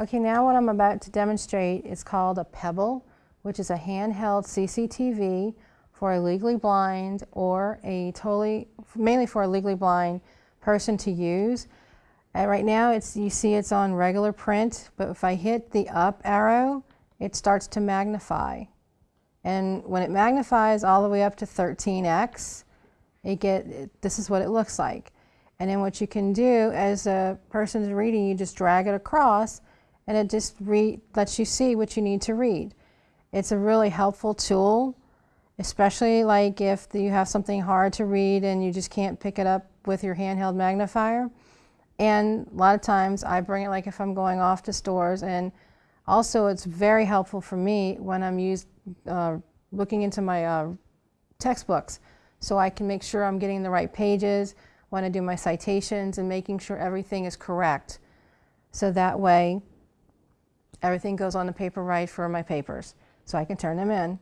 Okay, now what I'm about to demonstrate is called a Pebble, which is a handheld CCTV for a legally blind or a totally, mainly for a legally blind person to use. Uh, right now, it's, you see it's on regular print, but if I hit the up arrow, it starts to magnify. And when it magnifies all the way up to 13x, it get, it, this is what it looks like. And then what you can do as a person is reading, you just drag it across and it just read, lets you see what you need to read. It's a really helpful tool, especially like if you have something hard to read and you just can't pick it up with your handheld magnifier. And a lot of times I bring it like if I'm going off to stores and also it's very helpful for me when I'm used, uh, looking into my uh, textbooks so I can make sure I'm getting the right pages when I do my citations and making sure everything is correct. So that way everything goes on the paper right for my papers so I can turn them in.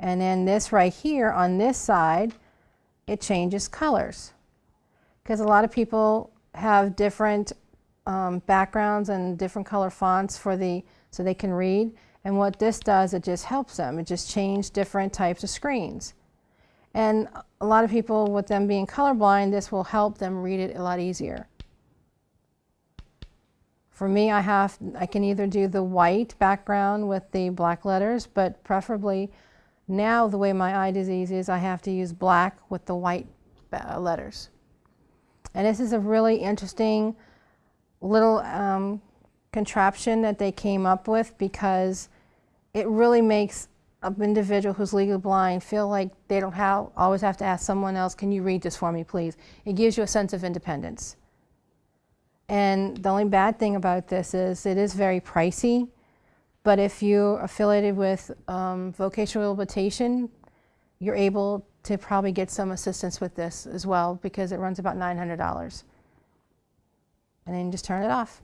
And then this right here on this side, it changes colors because a lot of people have different um, backgrounds and different color fonts for the so they can read. And what this does, it just helps them. It just changes different types of screens. And a lot of people, with them being colorblind, this will help them read it a lot easier. For me, I have I can either do the white background with the black letters, but preferably now the way my eye disease is, I have to use black with the white uh, letters. And this is a really interesting little um, contraption that they came up with because it really makes an individual who's legally blind feel like they don't have, always have to ask someone else, can you read this for me, please? It gives you a sense of independence. And the only bad thing about this is it is very pricey, but if you're affiliated with um, vocational rehabilitation, you're able to probably get some assistance with this as well because it runs about $900. And then just turn it off.